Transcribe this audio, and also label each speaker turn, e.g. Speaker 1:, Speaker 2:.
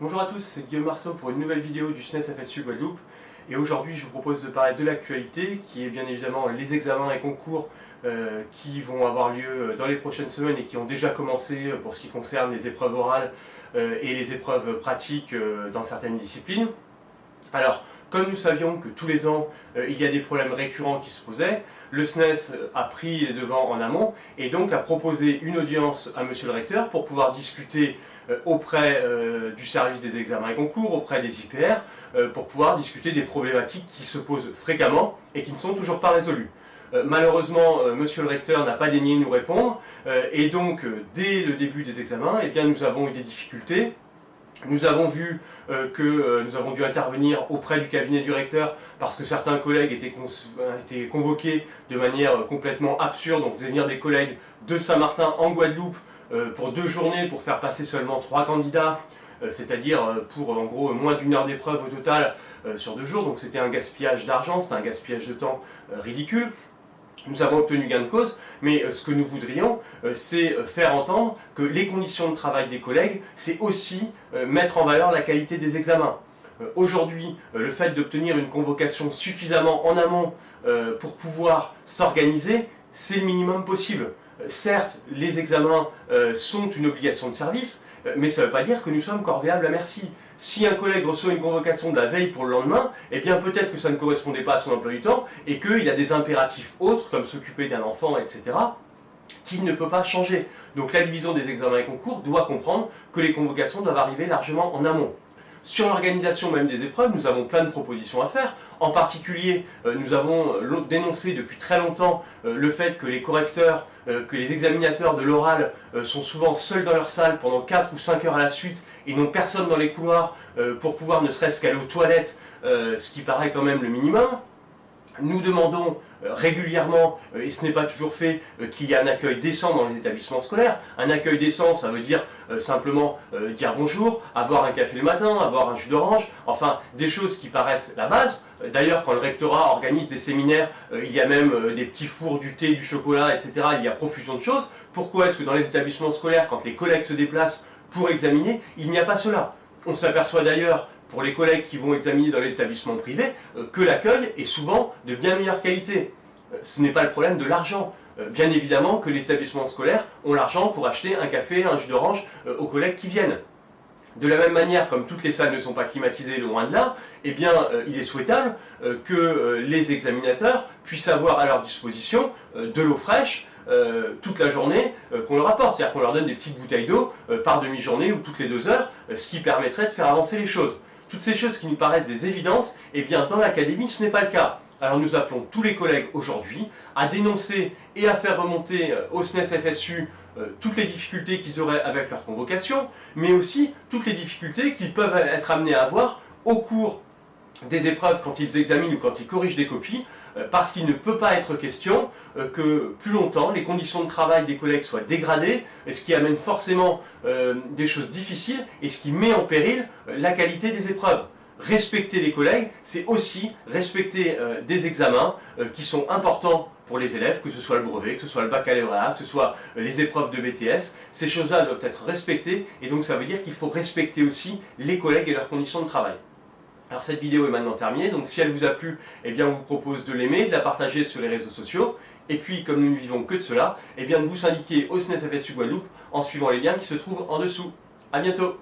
Speaker 1: Bonjour à tous, c'est Guillaume Marceau pour une nouvelle vidéo du SNES FSU Guadeloupe. Et aujourd'hui, je vous propose de parler de l'actualité, qui est bien évidemment les examens et concours euh, qui vont avoir lieu dans les prochaines semaines et qui ont déjà commencé pour ce qui concerne les épreuves orales euh, et les épreuves pratiques euh, dans certaines disciplines. Alors, comme nous savions que tous les ans, il y a des problèmes récurrents qui se posaient, le SNES a pris les devants en amont et donc a proposé une audience à Monsieur le Recteur pour pouvoir discuter auprès du service des examens et concours, auprès des IPR, pour pouvoir discuter des problématiques qui se posent fréquemment et qui ne sont toujours pas résolues. Euh, malheureusement, euh, monsieur le recteur n'a pas daigné nous répondre, euh, et donc, dès le début des examens, eh nous avons eu des difficultés. Nous avons vu que nous avons dû intervenir auprès du cabinet du recteur parce que certains collègues étaient, étaient convoqués de manière complètement absurde. On faisait venir des collègues de Saint-Martin en Guadeloupe pour deux journées pour faire passer seulement trois candidats c'est-à-dire pour en gros moins d'une heure d'épreuve au total sur deux jours, donc c'était un gaspillage d'argent, c'était un gaspillage de temps ridicule. Nous avons obtenu gain de cause, mais euh, ce que nous voudrions, euh, c'est euh, faire entendre que les conditions de travail des collègues, c'est aussi mettre en valeur la qualité des examens. Aujourd'hui, le fait d'obtenir une convocation suffisamment en amont pour pouvoir s'organiser, c'est le minimum possible. Certes, les examens sont une obligation de service, mais ça ne veut pas dire que nous sommes corvéables à merci. Si un collègue reçoit une convocation de la veille pour le lendemain, eh bien peut-être que ça ne correspondait pas à son emploi du temps et qu'il a des impératifs autres, comme s'occuper d'un enfant, etc., qui ne peut pas changer. Donc la division des examens et concours doit comprendre que les convocations doivent arriver largement en amont. Sur l'organisation même des épreuves, nous avons plein de propositions à faire. En particulier, euh, nous avons euh, dénoncé depuis très longtemps euh, le fait que les correcteurs, que les examinateurs de l'oral sont souvent seuls dans leur salle pendant 4 ou 5 heures à la suite et n'ont personne dans les couloirs pour pouvoir ne serait-ce qu'aller aux toilettes, ce qui paraît quand même le minimum. Nous demandons euh, régulièrement, euh, et ce n'est pas toujours fait, euh, qu'il y ait un accueil décent dans les établissements scolaires. Un accueil décent, ça veut dire simplement dire bonjour, avoir un café le matin, avoir un jus d'orange, enfin des choses qui paraissent la base. D'ailleurs, quand le rectorat organise des séminaires, il y a même des petits fours, du thé, du chocolat, etc. Il y a profusion de choses. Pourquoi est-ce que dans les établissements scolaires, quand les collègues se déplacent pour examiner, il n'y a pas cela? On s'aperçoit d'ailleurs pour les collègues qui vont examiner dans les établissements privés, euh, que l'accueil est souvent de bien meilleure qualité. Euh, ce n'est pas le problème de l'argent. Euh, bien évidemment que les établissements scolaires ont l'argent pour acheter un café, un jus d'orange aux collègues qui viennent. De la même manière, comme toutes les salles ne sont pas climatisées loin de là, eh bien, il est souhaitable que les examinateurs puissent avoir à leur disposition de l'eau fraîche toute la journée qu'on leur apporte. C'est-à-dire qu'on leur donne des petites bouteilles d'eau par demi-journée ou toutes les deux heures, ce qui permettrait de faire avancer les choses toutes ces choses qui nous paraissent des évidences, eh bien dans l'académie ce n'est pas le cas. Alors nous appelons tous les collègues aujourd'hui à dénoncer et à faire remonter euh, au SNES FSU euh, toutes les difficultés qu'ils auraient avec leur convocation, mais aussi toutes les difficultés qu'ils peuvent être amenés à avoir au cours des épreuves quand ils examinent ou quand ils corrigent des copies, parce qu'il ne peut pas être question euh, que plus longtemps les conditions de travail des collègues soient dégradées, ce qui amène forcément euh, des choses difficiles et ce qui met en péril la qualité des épreuves. Respecter les collègues, c'est aussi respecter des examens qui sont importants pour les élèves, que ce soit le brevet, que ce soit le baccalauréat, que ce soit les épreuves de BTS. Ces choses-là doivent être respectées et donc ça veut dire qu'il faut respecter aussi les collègues et leurs conditions de travail. Alors cette vidéo est maintenant terminée, donc si elle vous a plu, eh bien on vous propose de l'aimer, de la partager sur les réseaux sociaux, et puis comme nous ne vivons que de cela, eh bien de vous syndiquer au SNES FSU Guadeloupe en suivant les liens qui se trouvent en dessous. A bientôt